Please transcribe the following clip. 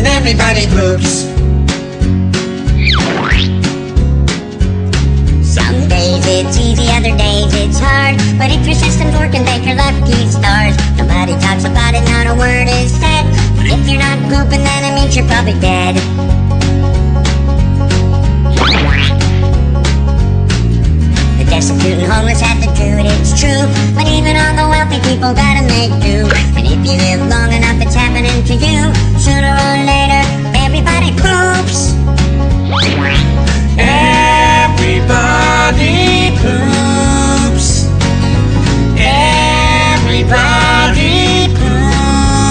and everybody poops. Some days it's easy, other days it's hard. But if your system's working, take your lucky stars. Nobody talks about it, not a word is said. But if you're not pooping, then it means you're probably dead. The destitute and homeless have to do it, it's true. But even all the wealthy people gotta make do. And if you live long enough, it's happening to you. Sooner or later.